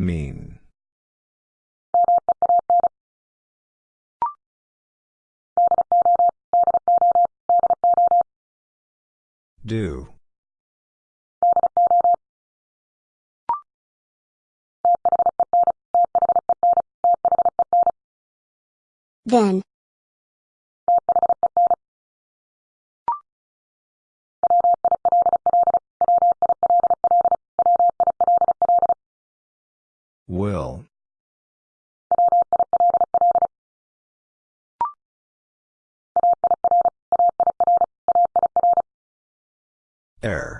Mean. Do. Then. Air.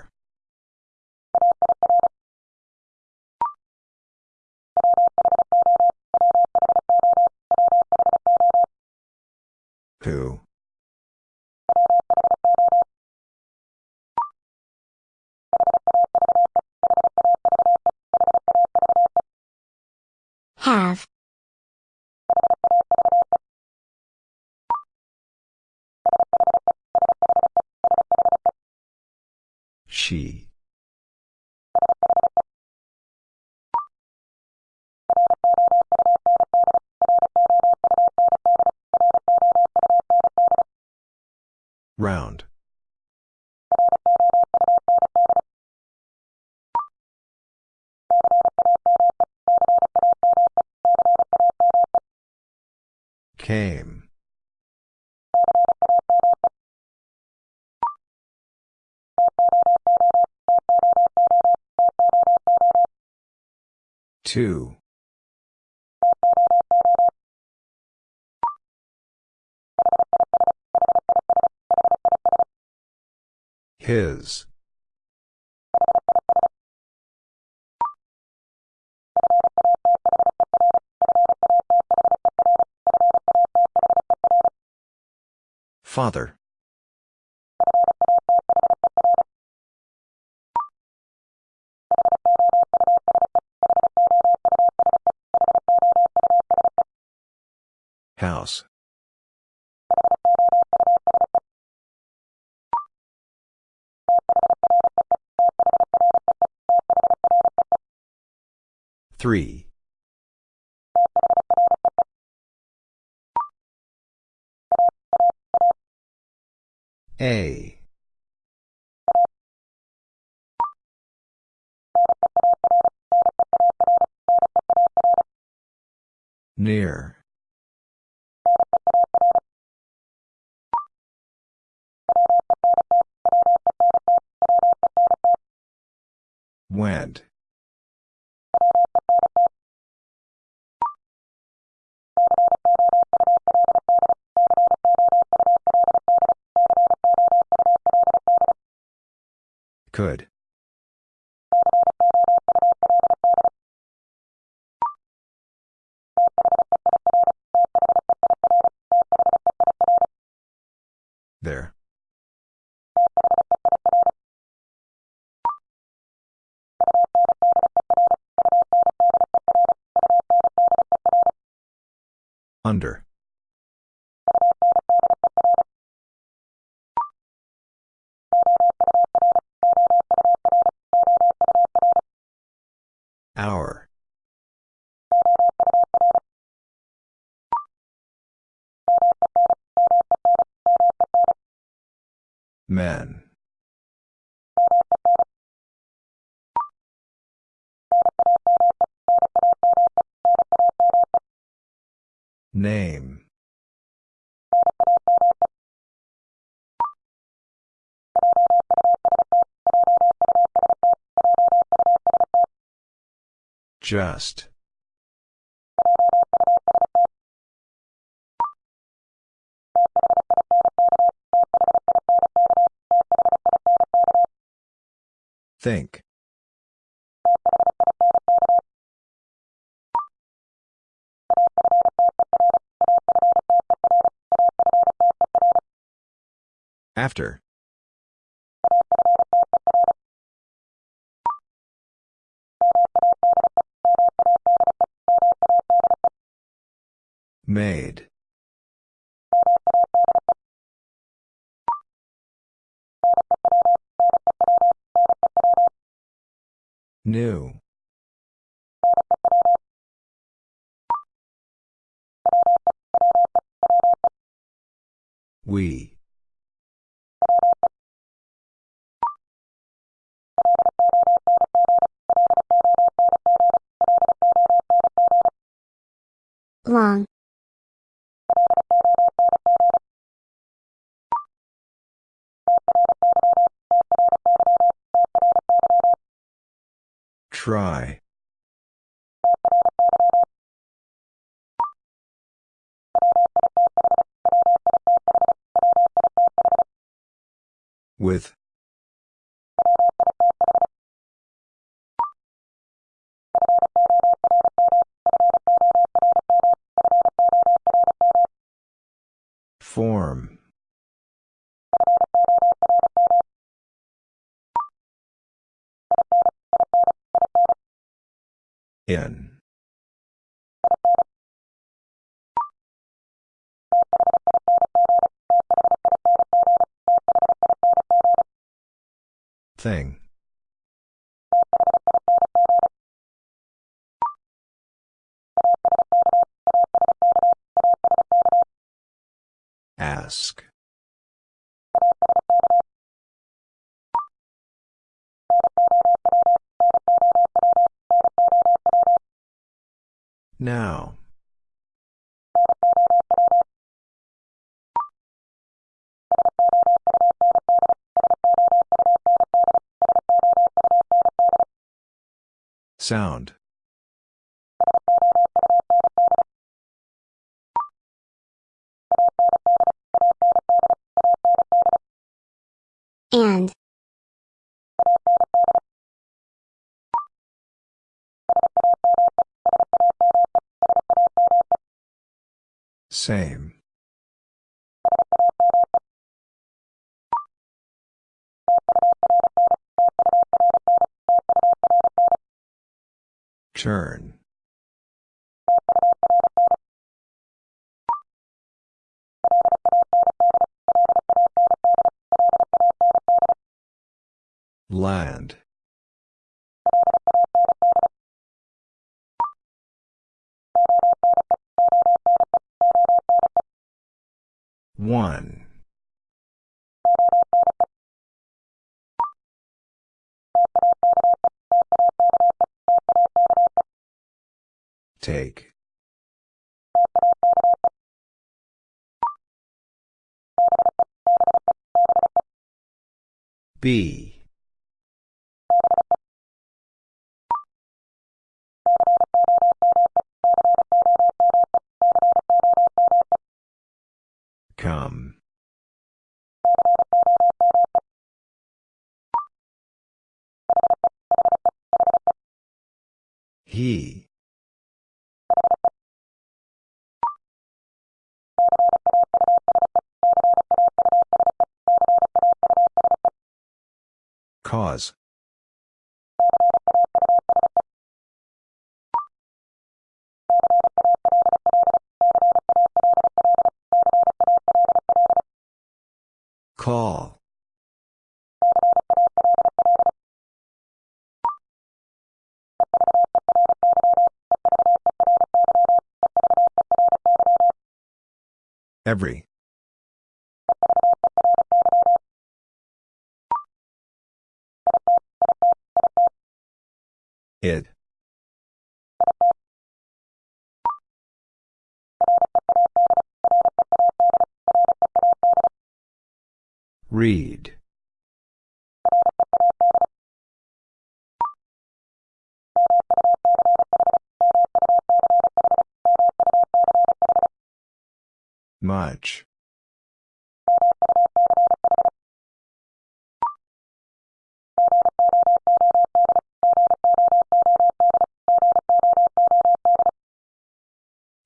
Came. Two. His. Father. House. Three. A. Near. Could. There. Under. Men. Name. Just. Think. After. Made. New. We. Long. Try. With. Form. In. Thing. Ask. Now. Sound. And. Same. Turn. Land. One. Take. B. Cause. Call. Every. Read. Much.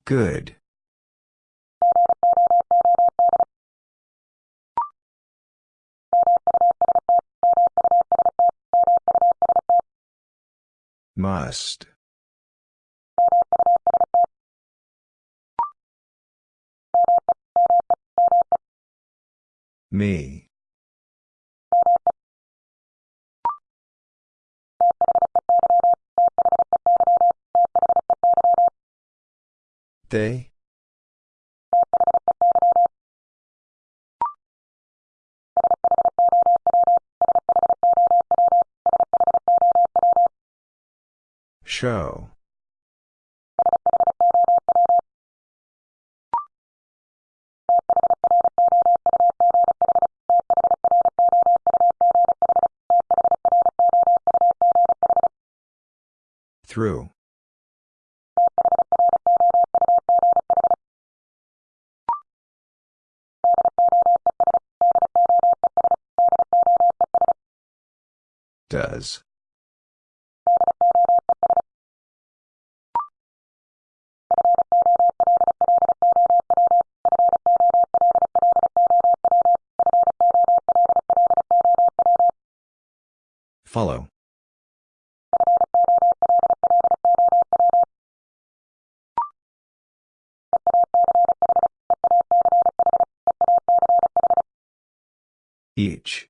Good. Must. Me. They? Show. Through. Does. Follow. Each.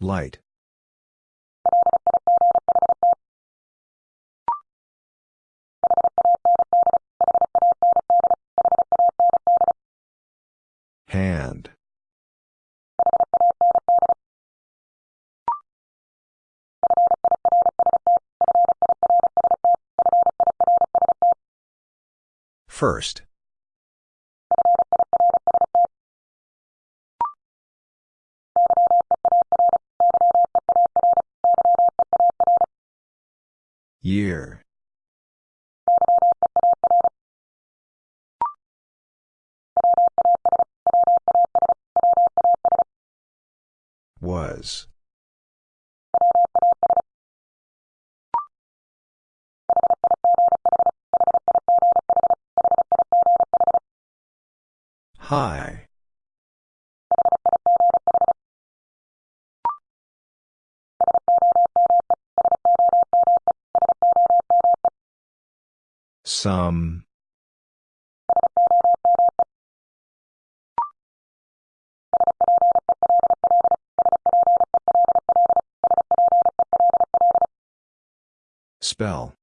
Light. Hand. First. Some. Spell.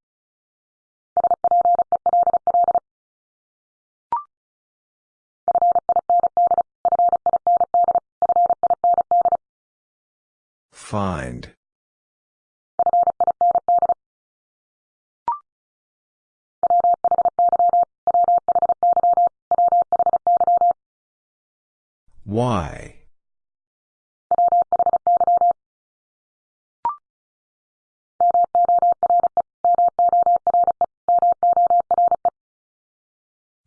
Find. Why?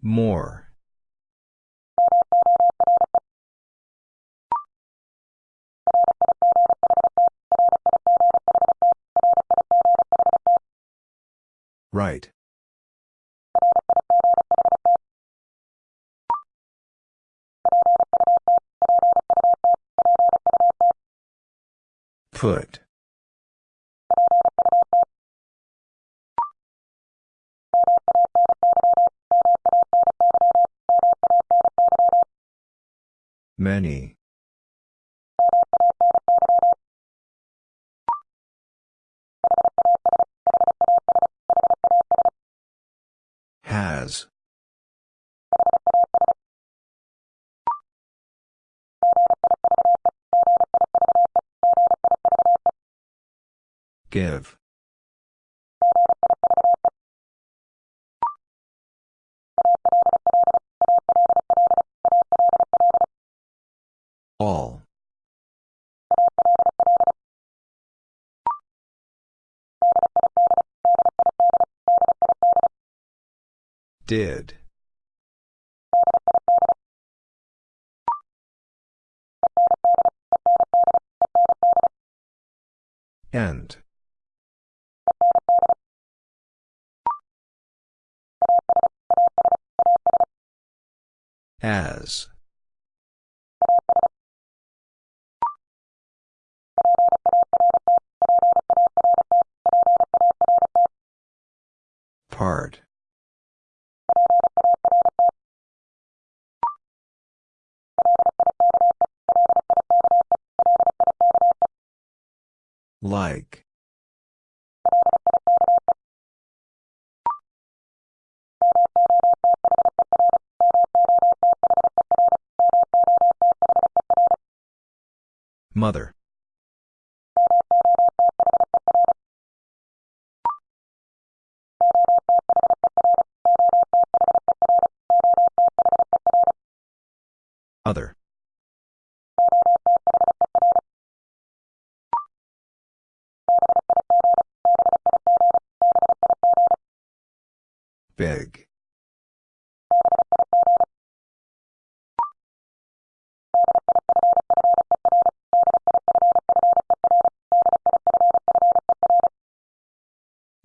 More. Right. Put. Many. Give. All. Did. End. As. Part. Like. Mother.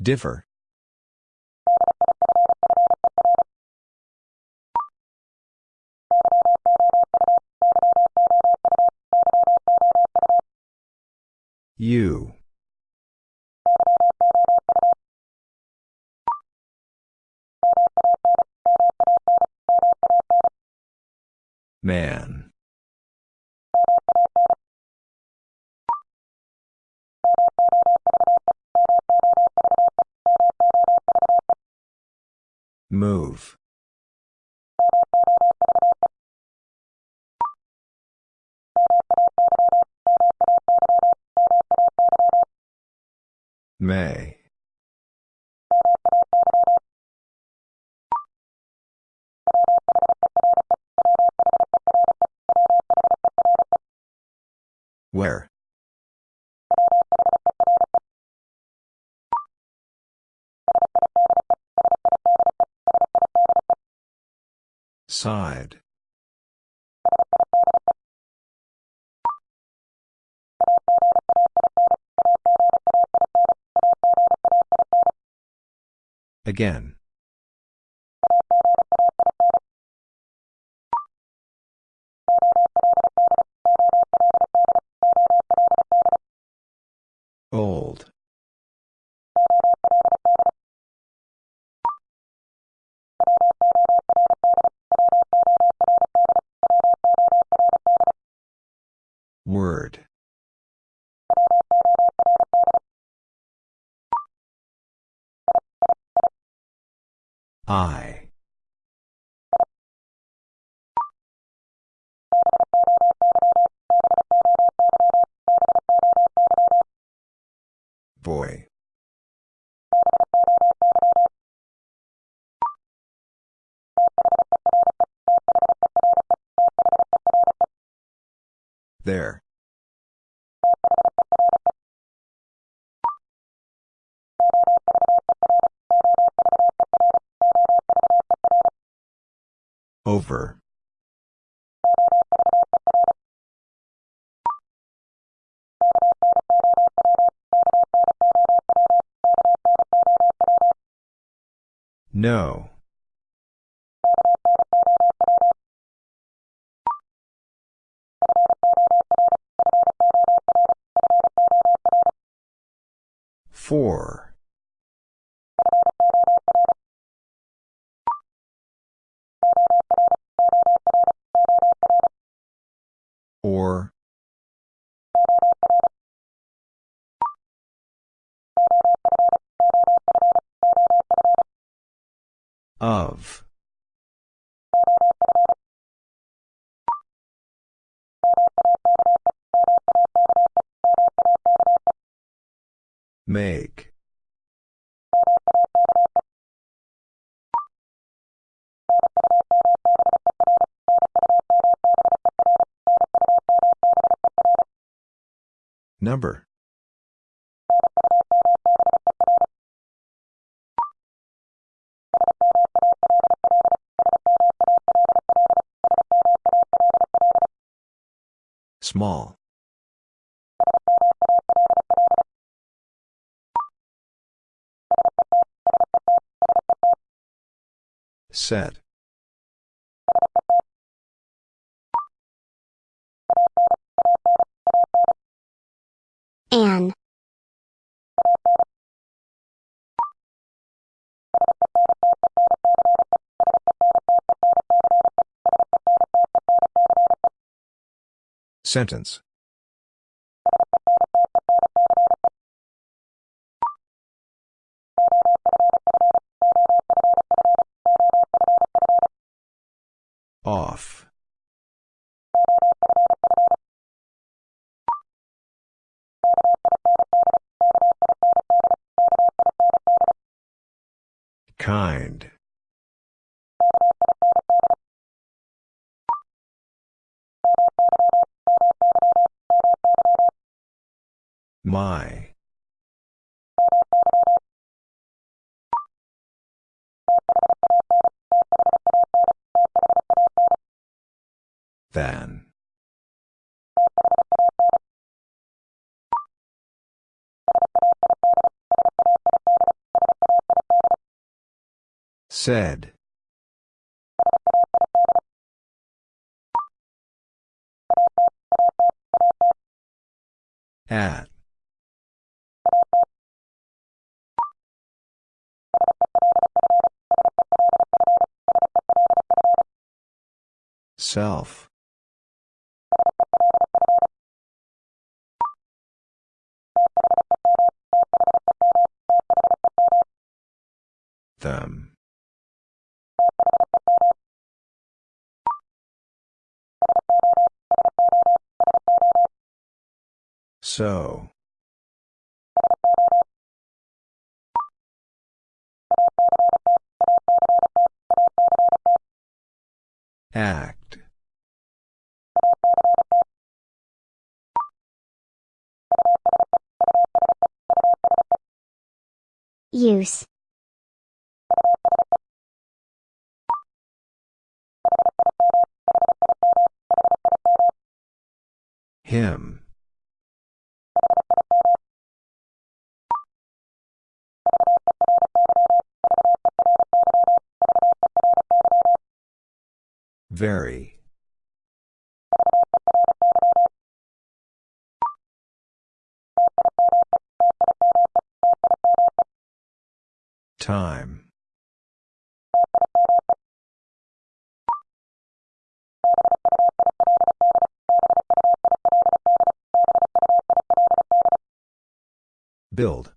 Differ. You. Man. Move. May. Where? Side. Again. There. Over. No. Four. Or. Of. Make. Number. Small. Set. An. Sentence My. Than. Said. At. Self. Them. So. Act. Use. Him. Very. Time. Build.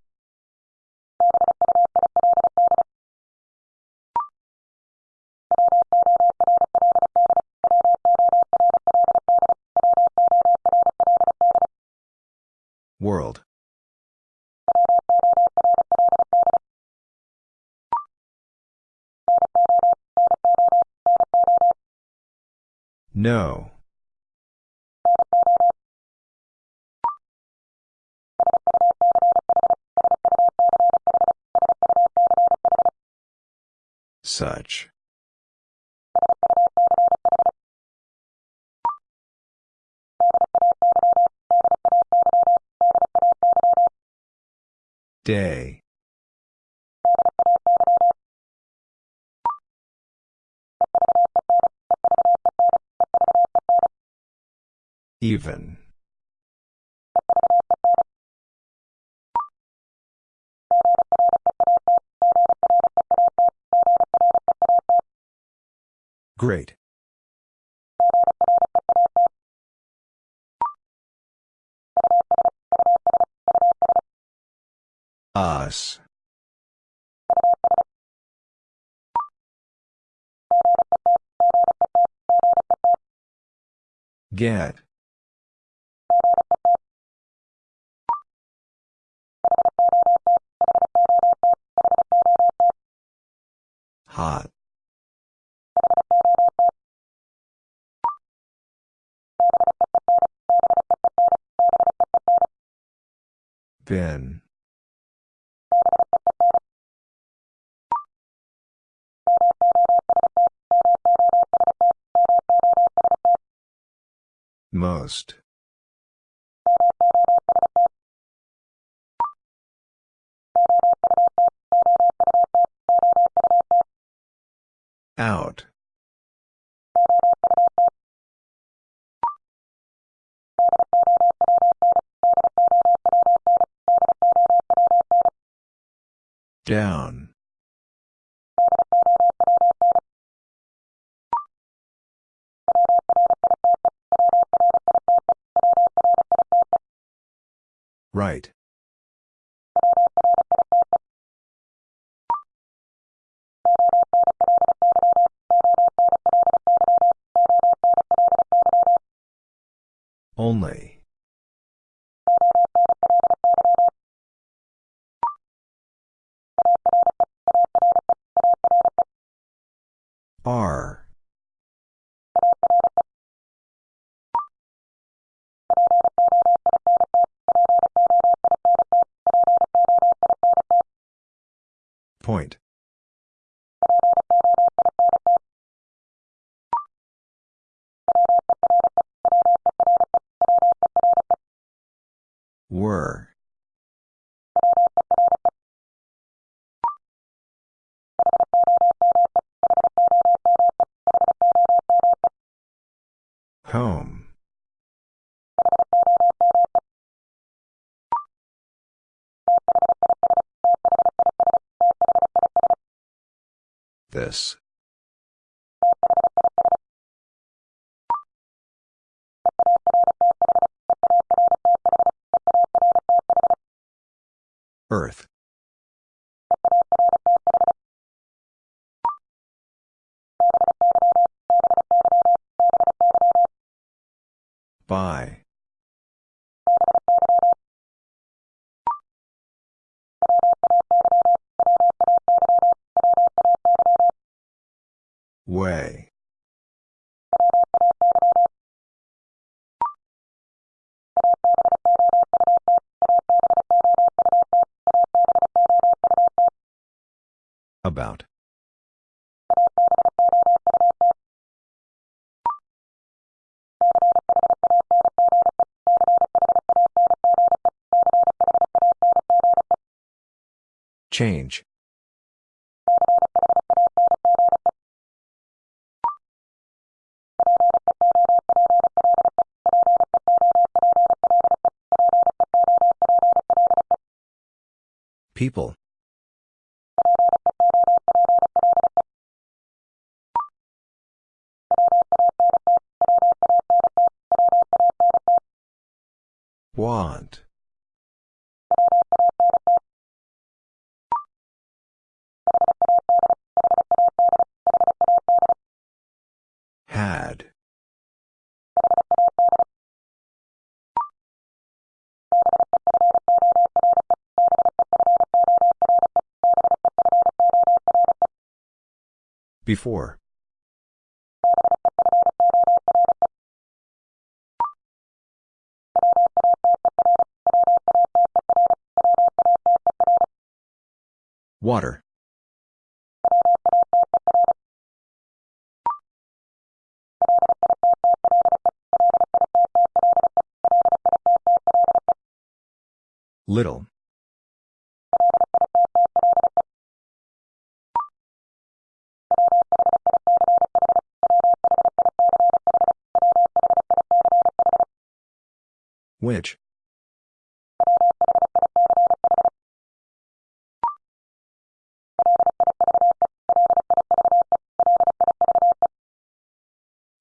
No. Such. Day. Even. Great. Us. Get. Hot. Been. Most. Out. Down. Right. This. Earth. By. Way. About. Change. People. Want. Before. Water. Little. Which?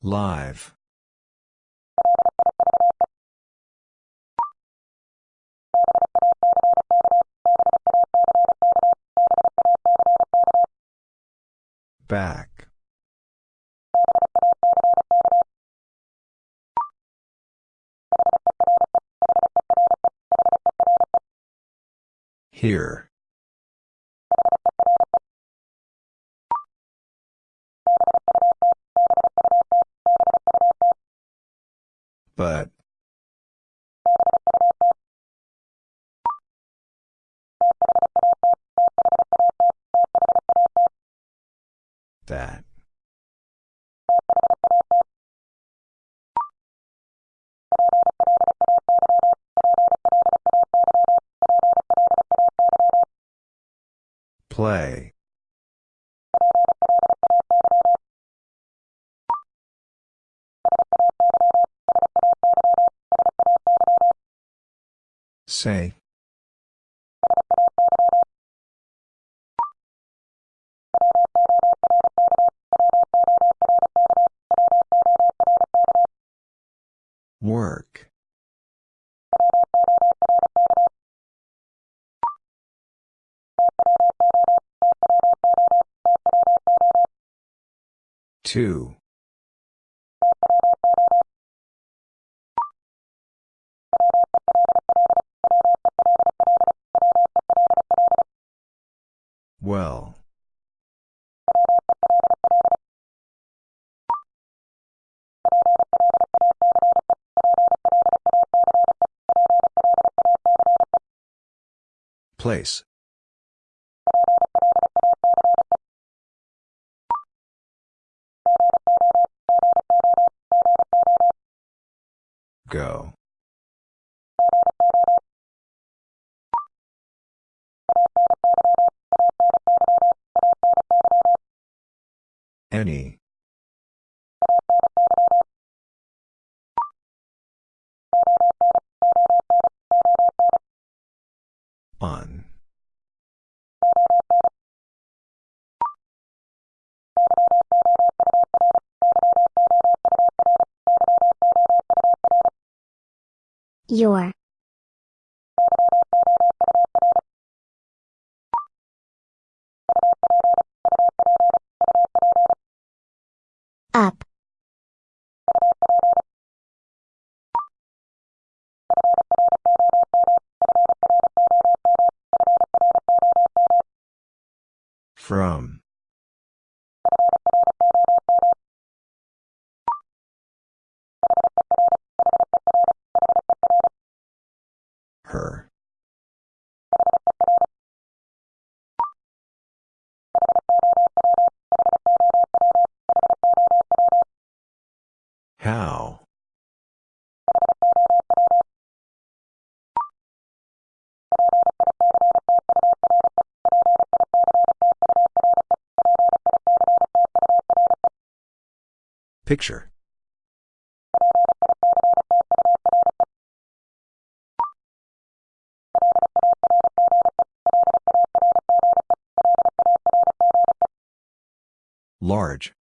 Live. Back. Here. But. Play. Say. Work. Two. Well. Place. Go. Your. Up. From. Picture. Large.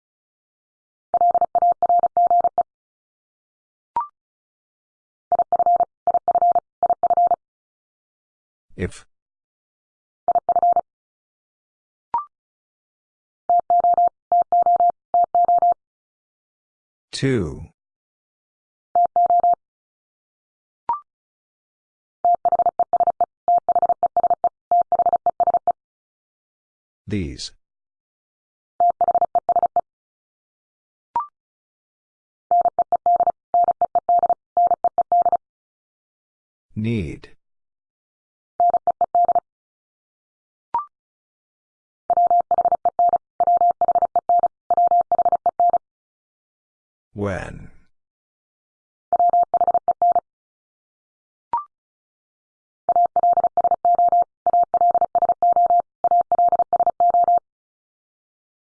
If. Two. These. Need. When.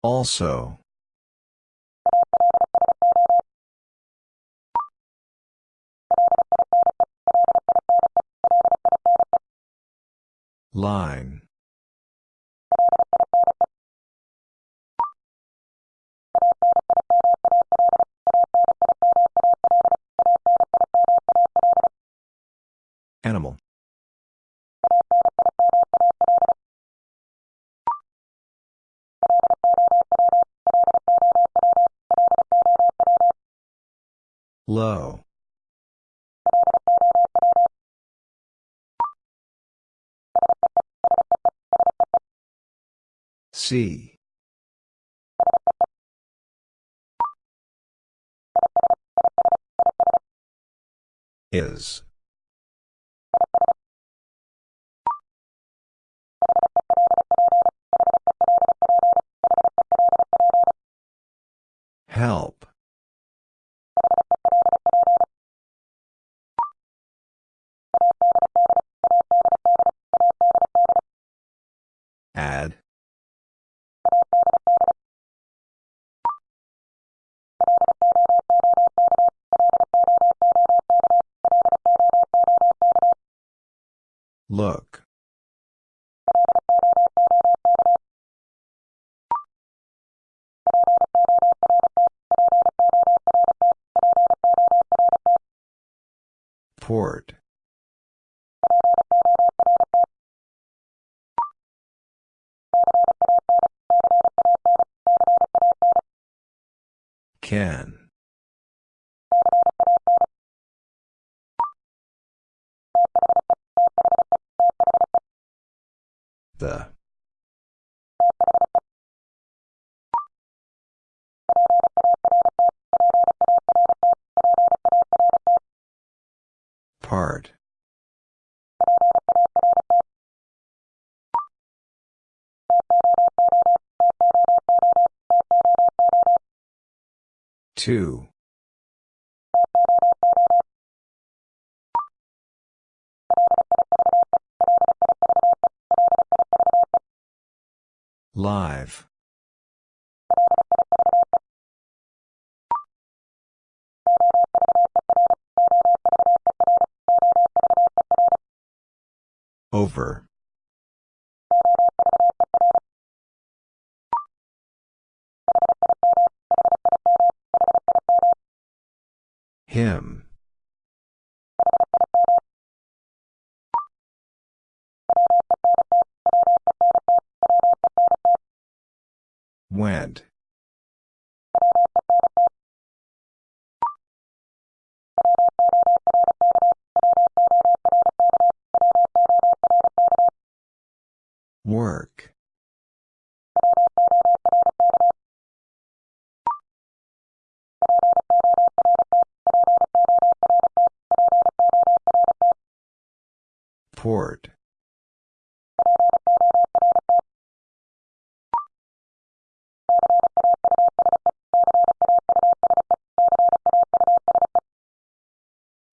Also. Line. Animal. Low. See. Is. Help. Add. Look. Port. Can. The. Two. Live. Over. Him. Went. Work. Port.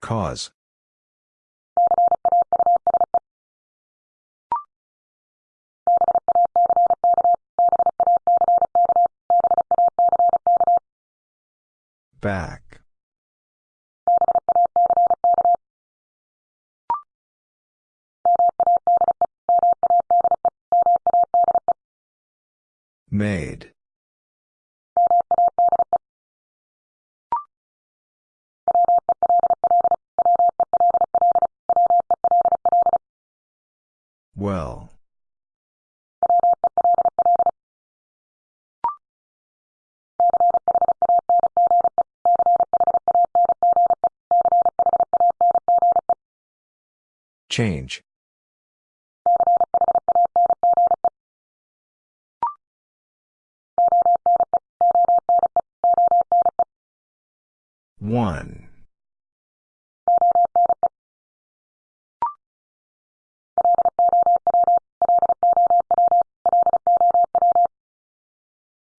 Cause. Back. Made. Well. Change. One.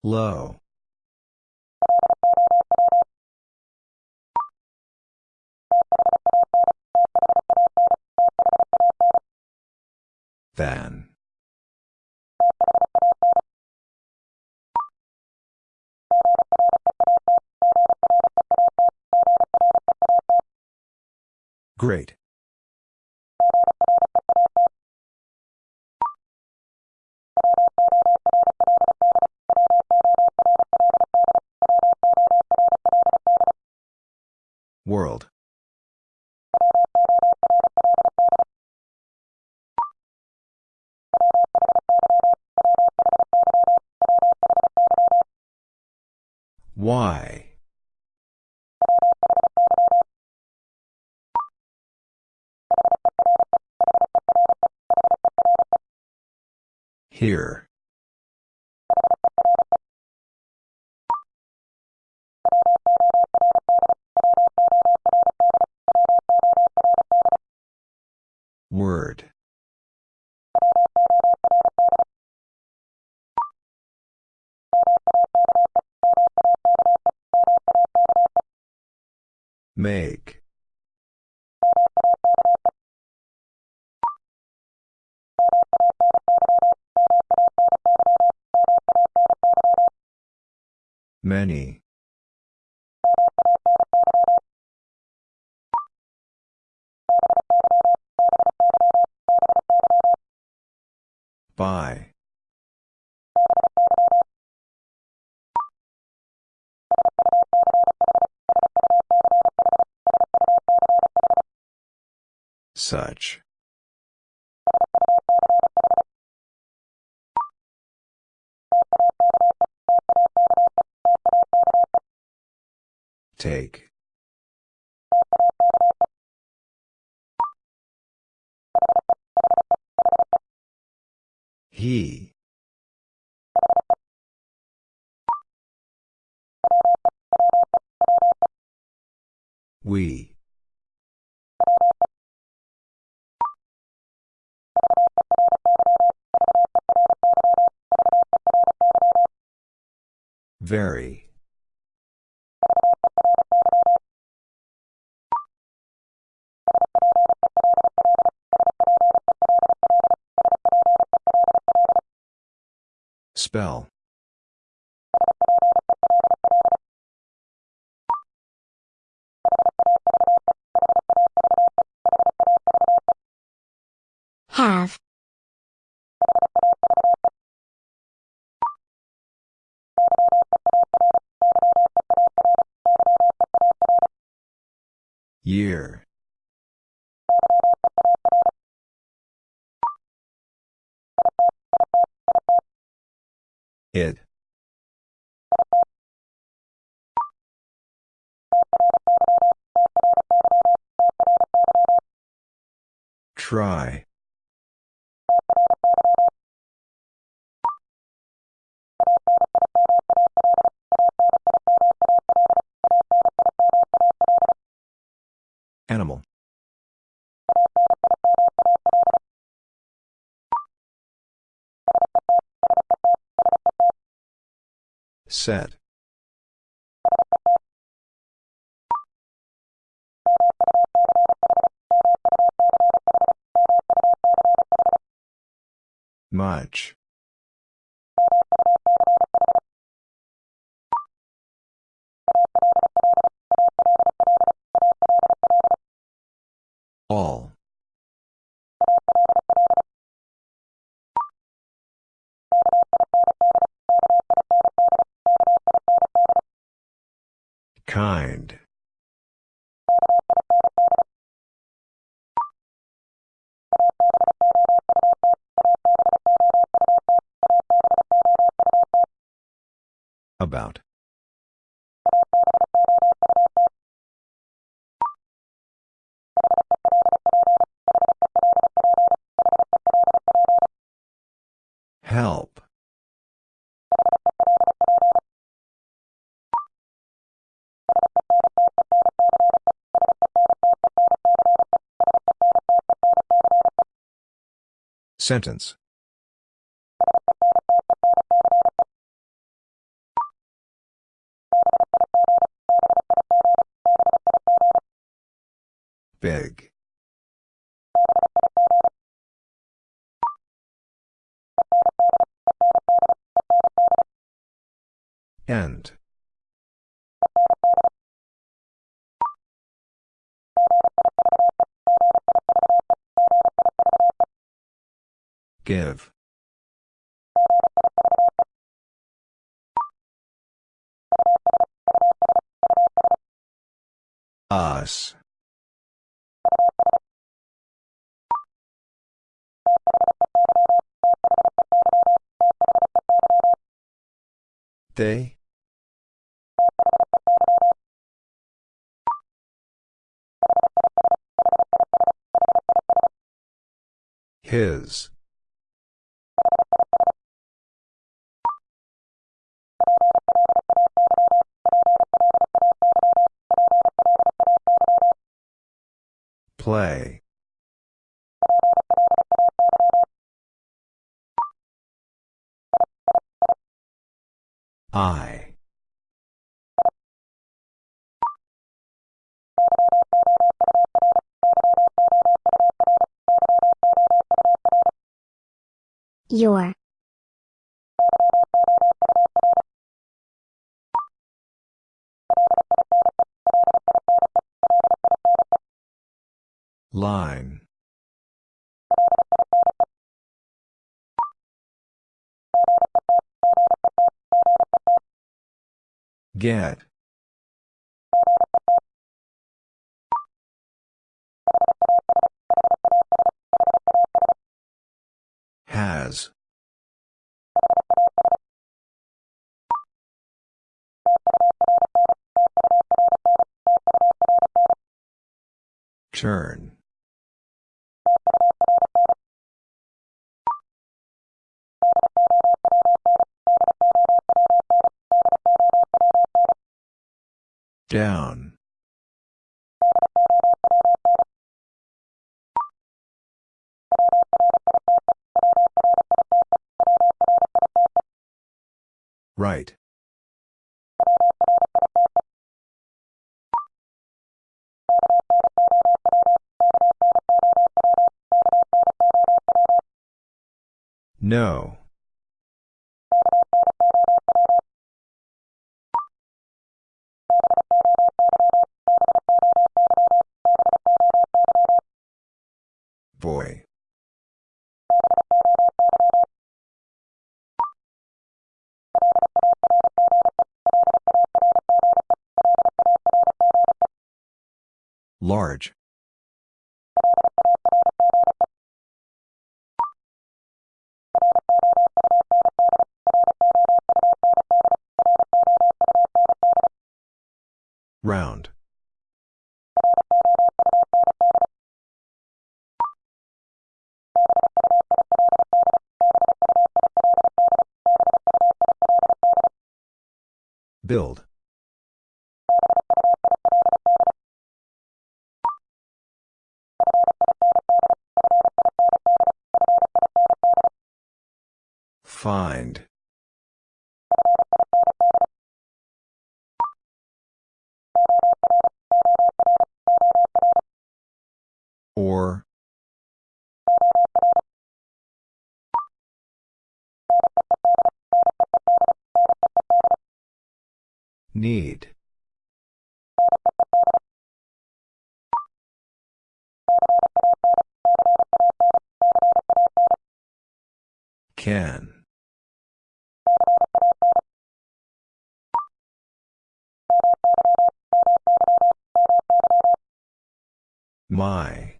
Low. Than. Great. World. Why? Here. Word. Make. Many. By. Such. Take. He. We. Very. Spell. Have. Year. It. Try. Animal. Set. Much. Sentence. Big. End. Give. Us. They? His. Play. I. Your. Line. Get. Has. Turn. Down. Right. No. Large. Round. Build. Find. Or. Need. Can. My.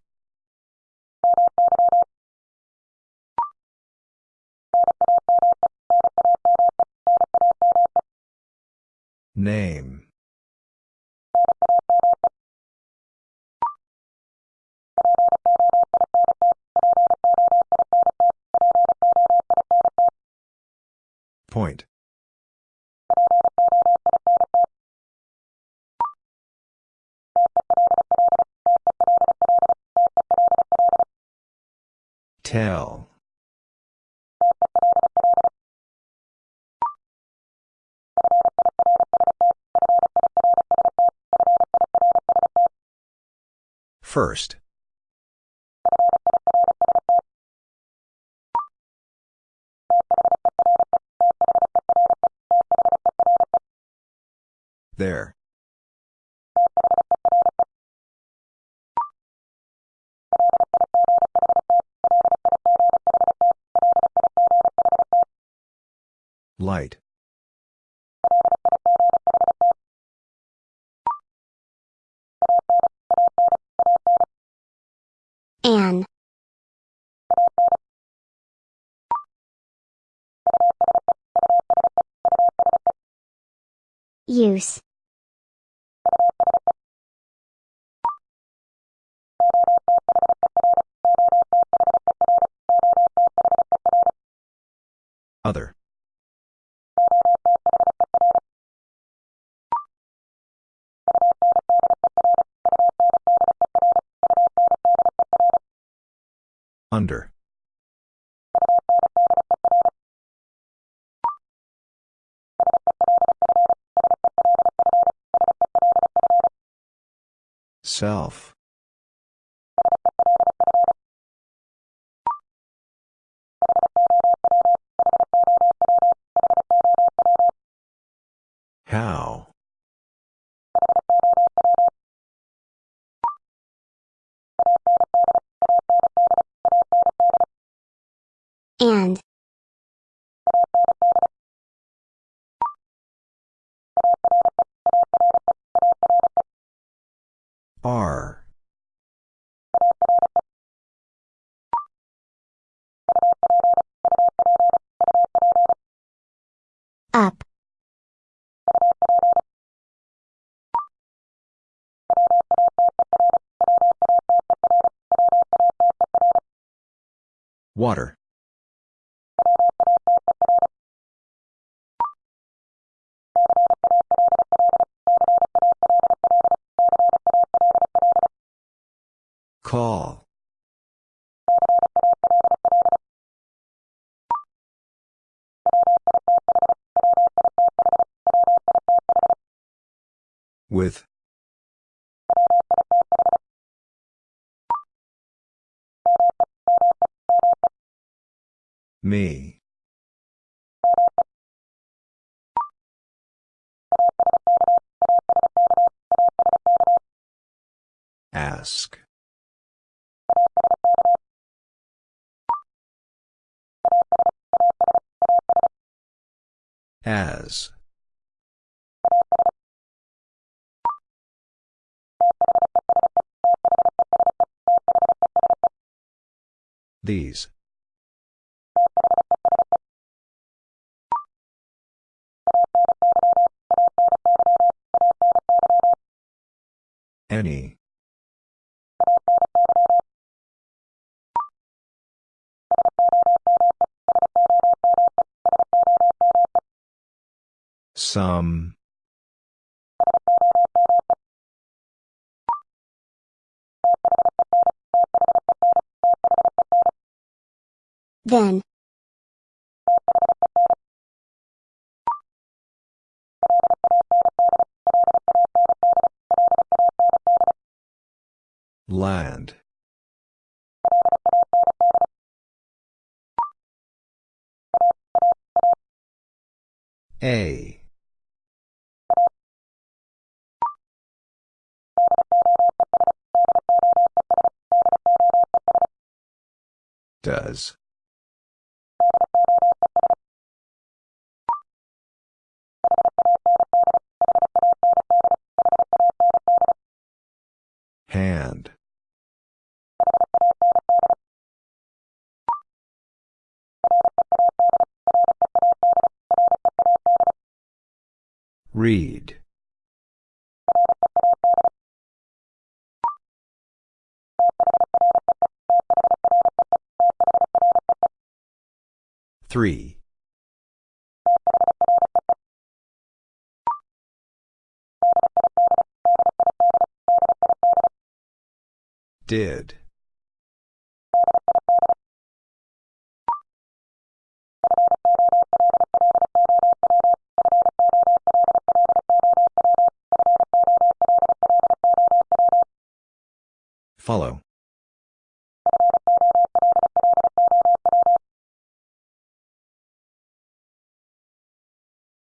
Name. Point. Tell. First. There. Light. An. Use. Other. Under. Self. How? R. Up. Water. Call. With. Me. Ask. As. These. Any. Some. Then. Land. A. Does. Hand. Read. Three. Did. Follow.